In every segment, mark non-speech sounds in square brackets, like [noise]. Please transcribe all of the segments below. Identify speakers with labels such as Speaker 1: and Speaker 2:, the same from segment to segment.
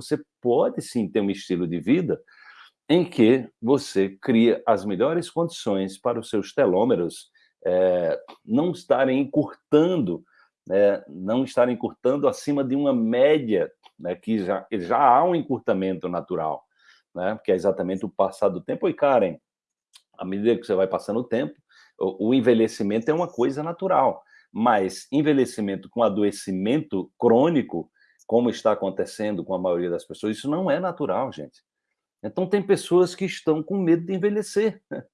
Speaker 1: você pode sim ter um estilo de vida em que você cria as melhores condições para os seus telômeros é, não estarem encurtando, né, não estarem encurtando acima de uma média, né, que já, já há um encurtamento natural, né, que é exatamente o passar do tempo. E, Karen, à medida que você vai passando o tempo, o, o envelhecimento é uma coisa natural, mas envelhecimento com adoecimento crônico, como está acontecendo com a maioria das pessoas, isso não é natural, gente. Então, tem pessoas que estão com medo de envelhecer. [laughs]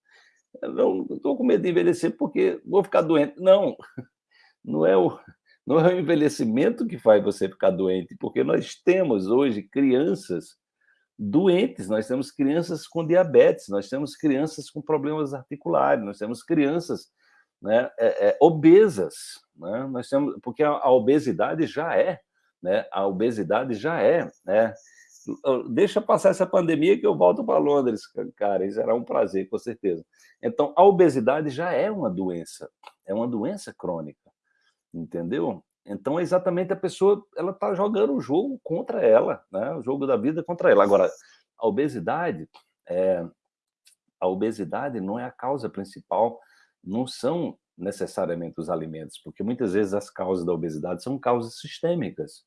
Speaker 1: Não estou com medo de envelhecer porque vou ficar doente. Não, [laughs] não é, o, não é o envelhecimento que faz você ficar doente, porque nós temos hoje crianças doentes, nós temos crianças com diabetes, nós temos crianças com problemas articulares, nós temos crianças né, é, é, obesas, né? nós temos, porque a, a, obesidade já é, né, a obesidade já é, né, deixa passar essa pandemia que eu volto para Londres, cara, isso será um prazer, com certeza. Então, a obesidade já é uma doença, é uma doença crônica, entendeu? Então, é exatamente a pessoa, ela está jogando o jogo contra ela, né? o jogo da vida contra ela. Agora, a obesidade, é, a obesidade não é a causa principal, não são necessariamente os alimentos, porque muitas vezes as causas da obesidade são causas sistêmicas.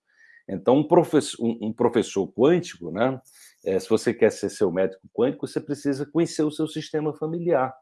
Speaker 1: Então, um professor, um, professor quântico, né, é, se você quer ser seu médico quântico, você precisa conhecer o seu sistema familiar.